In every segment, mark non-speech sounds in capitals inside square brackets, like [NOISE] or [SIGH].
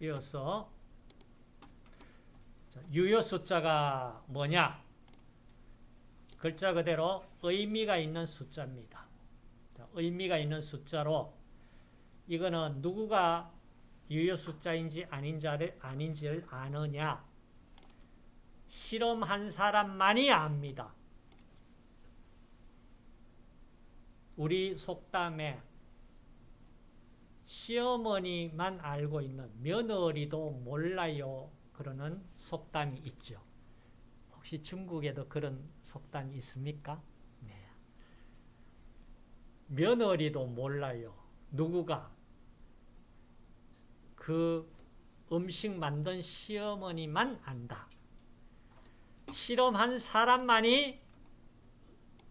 이어서 유효 숫자가 뭐냐? 글자 그대로 의미가 있는 숫자입니다. 의미가 있는 숫자로 이거는 누구가 유효 숫자인지 아닌지를, 아닌지를 아느냐? 실험한 사람만이 압니다. 우리 속담에 시어머니만 알고 있는 며느리도 몰라요. 그러는 속담이 있죠. 혹시 중국에도 그런 속담이 있습니까? 네. 며느리도 몰라요. 누구가? 그 음식 만든 시어머니만 안다. 실험한 사람만이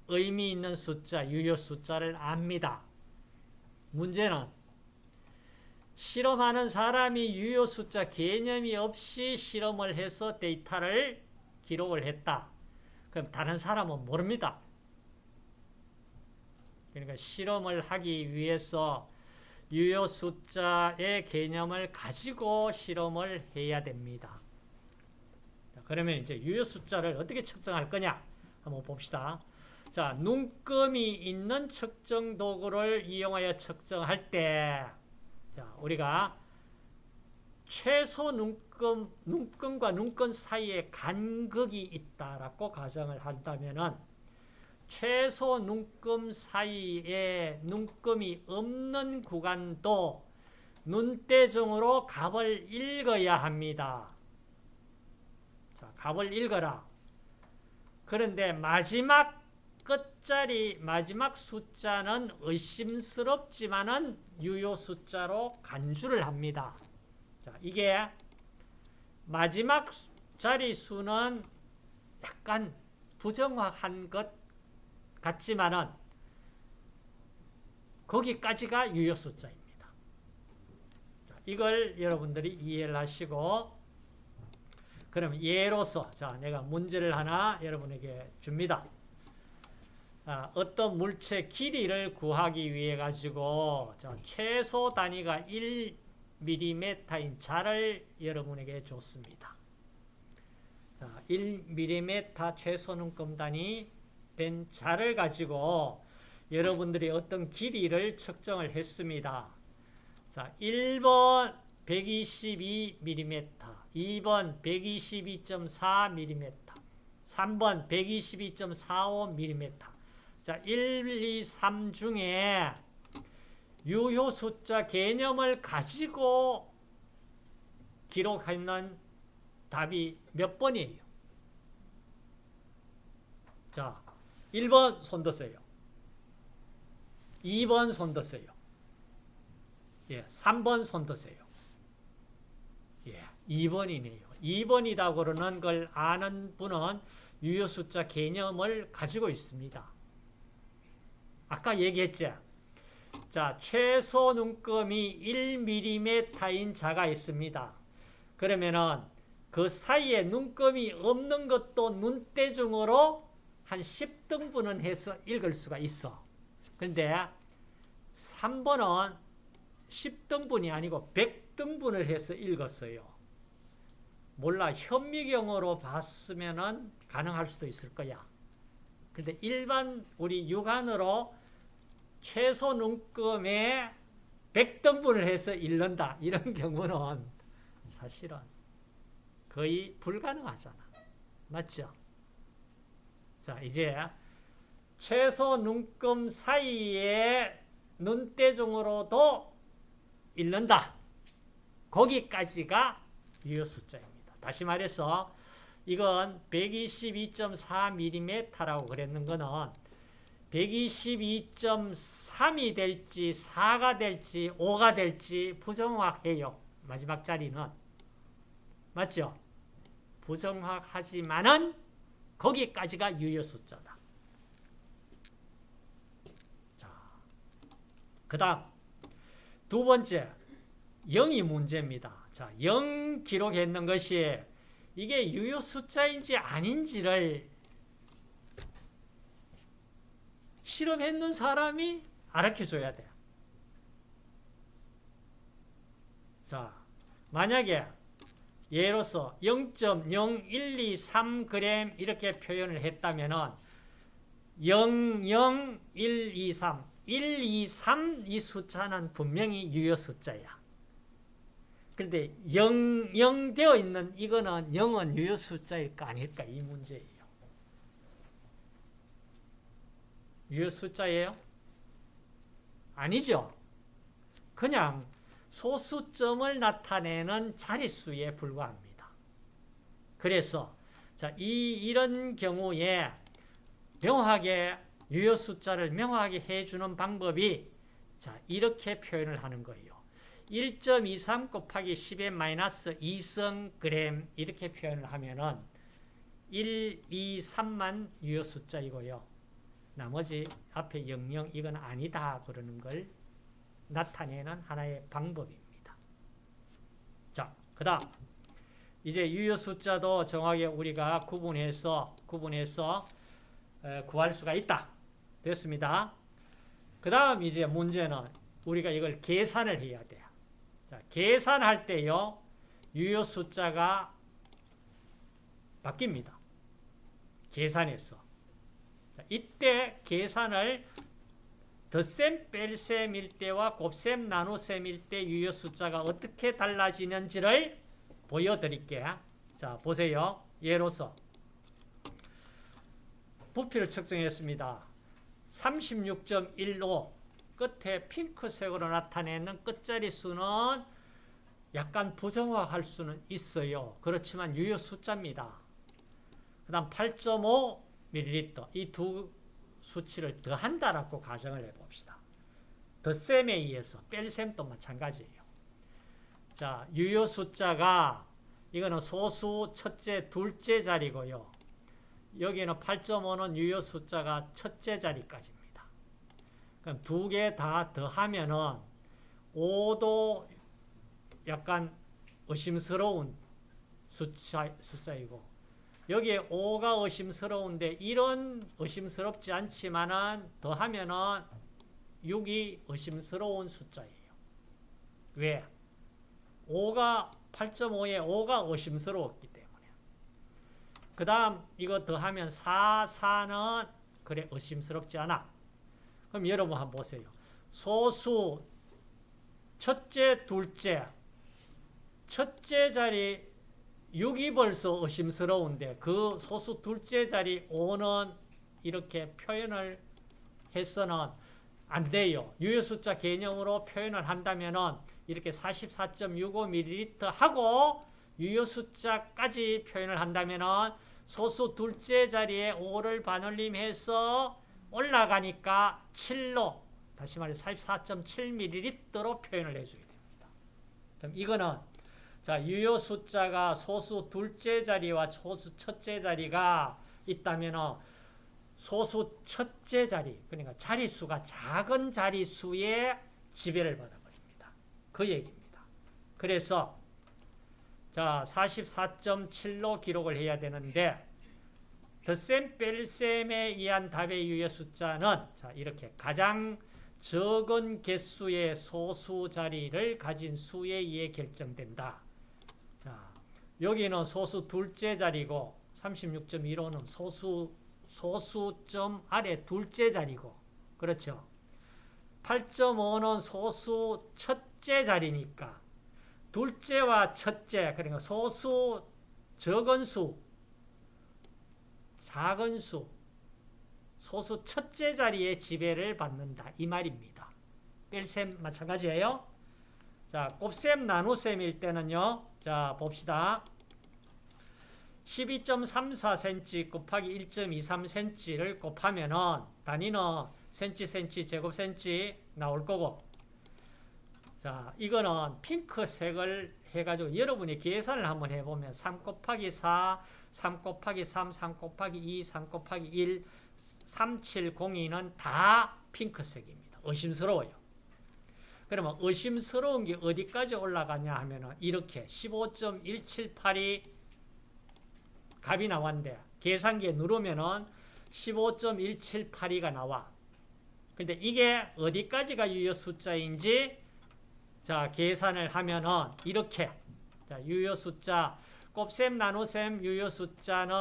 의미 있는 숫자, 유효 숫자를 압니다. 문제는 실험하는 사람이 유효 숫자 개념이 없이 실험을 해서 데이터를 기록을 했다. 그럼 다른 사람은 모릅니다. 그러니까 실험을 하기 위해서 유효 숫자의 개념을 가지고 실험을 해야 됩니다. 그러면 이제 유효 숫자를 어떻게 측정할 거냐? 한번 봅시다. 자, 눈금이 있는 측정 도구를 이용하여 측정할 때, 자, 우리가 최소 눈금, 눈금과 눈금 사이에 간극이 있다라고 가정을 한다면은, 최소 눈금 사이에 눈금이 없는 구간도 눈대중으로 값을 읽어야 합니다. 자, 값을 읽어라. 그런데 마지막 끝자리 마지막 숫자는 의심스럽지만은 유효 숫자로 간주를 합니다. 자, 이게 마지막 자리 수는 약간 부정확한 것 같지만은 거기까지가 유효 숫자입니다. 자, 이걸 여러분들이 이해를 하시고 그럼 예로서 자 내가 문제를 하나 여러분에게 줍니다. 아, 어떤 물체 길이를 구하기 위해 가지고 자, 최소 단위가 1mm인 자를 여러분에게 줬습니다. 자, 1mm 최소 눈금 단위 된 자를 가지고 여러분들이 어떤 길이를 측정을 했습니다. 자, 1번 122mm, 2번 122.4mm, 3번 122.45mm. 자, 1, 2, 3 중에 유효 숫자 개념을 가지고 기록하는 답이 몇 번이에요? 자, 1번 손 드세요. 2번 손 드세요. 예, 3번 손 드세요. 예, 2번이네요. 2번이다 그러는 걸 아는 분은 유효 숫자 개념을 가지고 있습니다. 아까 얘기했죠. 자, 최소 눈금이 1mm인 자가 있습니다. 그러면은 그 사이에 눈금이 없는 것도 눈대중으로 한 10등분은 해서 읽을 수가 있어. 그런데 3번은 10등분이 아니고 100등분을 해서 읽었어요. 몰라 현미경으로 봤으면 가능할 수도 있을 거야. 근데 일반 우리 육안으로 최소 눈금에 100등분을 해서 읽는다. 이런 [LAUGHS] 경우는 사실은 거의 불가능하잖아. 맞죠? 자, 이제 최소 눈금 사이에 눈대중으로도 읽는다. 거기까지가 유효 숫자입니다. 다시 말해서 이건 122.4mm라고 그랬는 거는 122.3이 될지 4가 될지 5가 될지 부정확해요. 마지막 자리는. 맞죠? 부정확하지만은 거기까지가 유효 숫자다. 자, 그 다음 두 번째 0이 문제입니다. 자, 0 기록했는 것이 이게 유효 숫자인지 아닌지를 실험했는 사람이 알려줘야 돼. 자, 만약에 예로서 0.0123g 이렇게 표현을 했다면은 00123 123 이 숫자는 분명히 유효 숫자야. 그런데 0, 0 되어 있는 이거는 0은 유효 숫자일까 아닐까 이 문제예요. 유효 숫자예요? 아니죠. 그냥 소수점을 나타내는 자릿수에 불과합니다. 그래서 자, 이 이런 경우에 명확하게 유효 숫자를 명확하게 해주는 방법이 자 이렇게 표현을 하는 거예요. 1.23 곱하기 10의 마이너스 2성 이렇게 표현을 하면은 1, 2, 3만 유효 숫자이고요. 나머지 앞에 00 이건 아니다 그러는 걸 나타내는 하나의 방법입니다. 자, 그 다음 이제 유효 숫자도 정확하게 우리가 구분해서 구분해서 구할 수가 있다. 됐습니다. 그 다음 이제 문제는 우리가 이걸 계산을 해야 돼요. 자, 계산할 때요. 유효 숫자가 바뀝니다. 계산해서. 자, 이때 계산을 덧셈 뺄셈일 때와 곱셈 나눗셈일 때 유효 숫자가 어떻게 달라지는지를 보여드릴게요. 자, 보세요. 예로서 부피를 측정했습니다. 36.15 끝에 핑크색으로 나타내는 끝자리 수는 약간 부정확할 수는 있어요. 그렇지만 유효 숫자입니다. 그 다음 8.5ml 이두 수치를 더한다라고 가정을 해봅시다. 덧셈에 의해서 뺄셈도 마찬가지예요. 자, 유효 숫자가 이거는 소수 첫째, 둘째 자리고요. 여기는 8.5는 유효 숫자가 첫째 자리까지입니다. 그럼 두 개 다 더하면은 5도 약간 의심스러운 숫자, 숫자이고 여기에 5가 의심스러운데 1은 의심스럽지 않지만은 더하면은 6이 의심스러운 숫자예요. 왜? 5가 8.5에 5가 의심스러웠기 때문에. 그 다음 이거 더하면 4, 4는 그래 의심스럽지 않아. 그럼 여러분 한번 보세요. 소수 첫째, 둘째 첫째 자리 6이 벌써 의심스러운데 그 소수 둘째 자리 5는 이렇게 표현을 해서는 안 돼요. 유효 숫자 개념으로 표현을 한다면은 이렇게 44.65ml 하고 유효 숫자까지 표현을 한다면은 소수 둘째 자리에 5를 반올림해서 올라가니까 7로 다시 말해 44.7ml로 표현을 해줘야 됩니다. 그럼 이거는 자 유효 숫자가 소수 둘째 자리와 소수 첫째 자리가 있다면 소수 첫째 자리 그러니까 자리수가 작은 자리수의 지배를 받아버립니다. 그 얘기입니다. 그래서 자 44.7로 기록을 해야 되는데 덧셈 뺄셈에 의한 답의 유효 숫자는 자 이렇게 가장 적은 개수의 소수 자리를 가진 수에 의해 결정된다. 자, 여기는 소수 둘째 자리고 36.15는 소수 소수점 아래 둘째 자리고 그렇죠. 8.5는 소수 첫째 자리니까 둘째와 첫째 그러니까 소수 적은 수 작은 수 소수 첫째 자리에 지배를 받는다 이 말입니다. 뺄셈 마찬가지예요. 자, 곱셈 나눗셈일 때는요. 자, 봅시다. 12.34cm 곱하기 1.23cm를 곱하면은 단위는 cm, cm, 제곱 cm 나올 거고 자, 이거는 핑크색을 해가지고 여러분이 계산을 한번 해보면 3 곱하기 4, 3 곱하기 3, 3 곱하기 2, 3 곱하기 1, 3, 7, 0, 2는 다 핑크색입니다. 의심스러워요. 그러면 의심스러운 게 어디까지 올라가냐 하면은 이렇게 15.178이 값이 나왔는데 계산기에 누르면은 15.178이가 나와. 근데 이게 어디까지가 유효 숫자인지 자 계산을 하면은 이렇게 자, 유효 숫자. 곱셈, 나눗셈, 유효 숫자는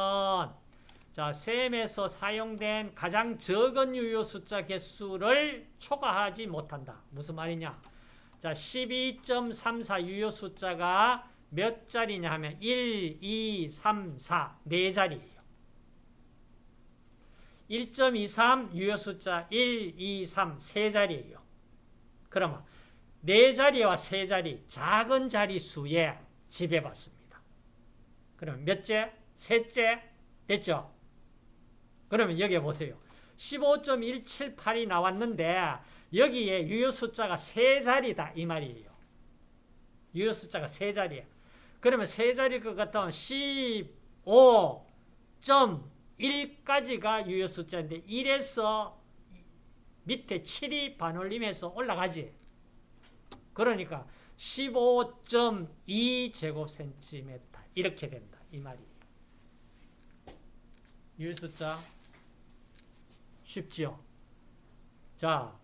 자, 셈에서 사용된 가장 적은 유효 숫자 개수를 초과하지 못한다. 무슨 말이냐? 자, 12.34 유효 숫자가 몇 자리냐 하면 1, 2, 3, 4, 네 자리예요. 1.23 유효 숫자 1, 2, 3, 세 자리예요. 그러면 네 자리와 세 자리, 작은 자리 수에 지배받습니다. 그럼 몇째? 셋째? 됐죠? 그러면 여기 보세요. 15.178이 나왔는데 여기에 유효 숫자가 세 자리다 이 말이에요. 유효 숫자가 세 자리야. 그러면 세 자리일 것 같으면 15.1까지가 유효 숫자인데 1에서 밑에 7이 반올림해서 올라가지. 그러니까 15.2 제곱센티미터 이렇게 된다 이 말이에요. 유효 숫자 쉽지요. 자,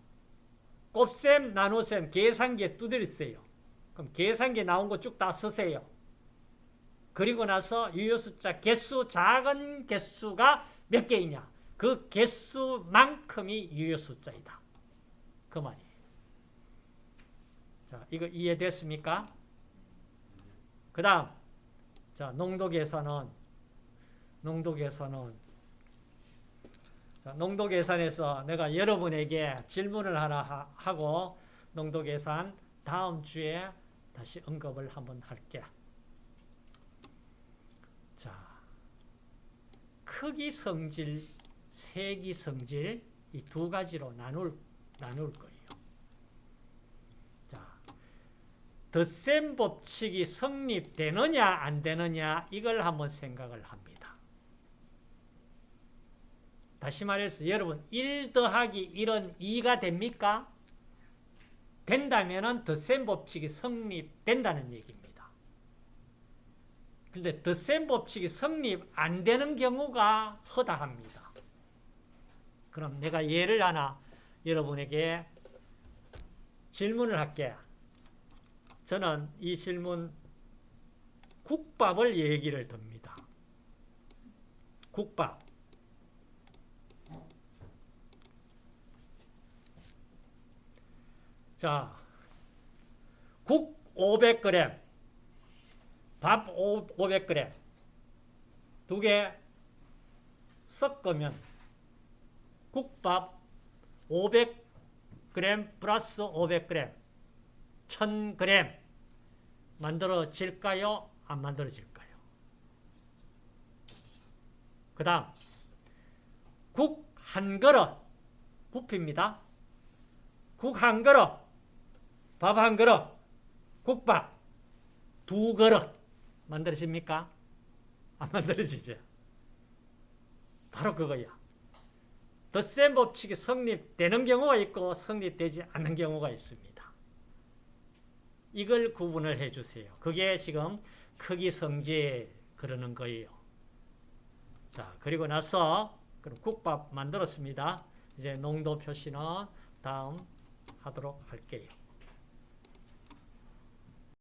곱셈, 나눗셈, 계산기에 두드리세요. 그럼 계산기에 나온 거 쭉 다 쓰세요. 그리고 나서 유효 숫자 개수, 작은 개수가 몇 개이냐. 그 개수만큼이 유효 숫자이다. 그 말이에요. 자, 이거 이해됐습니까? 그 다음, 자, 농도 계산은, 농도 계산은, 자, 농도 계산에서 내가 여러분에게 질문을 하나 하고 농도 계산 다음 주에 다시 언급을 한번 할게. 자, 크기 성질, 세기 성질 이 두 가지로 나눌 나눌 거예요. 자, 덧셈 법칙이 성립되느냐 안 되느냐 이걸 한번 생각을 합니다. 다시 말해서 여러분 1 더하기 1은 2가 됩니까? 된다면 덧셈 법칙이 성립된다는 얘기입니다. 그런데 덧셈 법칙이 성립 안 되는 경우가 허다합니다. 그럼 내가 예를 하나 여러분에게 질문을 할게요. 저는 이 질문 국밥을 얘기를 듭니다. 국밥. 자, 국 500g, 밥 500g, 두 개 섞으면 국밥 500g 플러스 500g, 1000g 만들어질까요? 안 만들어질까요? 그 다음, 국 한 그릇, 부피입니다. 국 한 그릇, 밥 한 그릇, 국밥 두 그릇 만들어집니까? 안 만들어지죠. 바로 그거야. 덧셈 법칙이 성립되는 경우가 있고 성립되지 않는 경우가 있습니다. 이걸 구분을 해주세요. 그게 지금 크기 성질 그러는 거예요. 자, 그리고 나서 그럼 국밥 만들었습니다. 이제 농도 표시는 다음 하도록 할게요.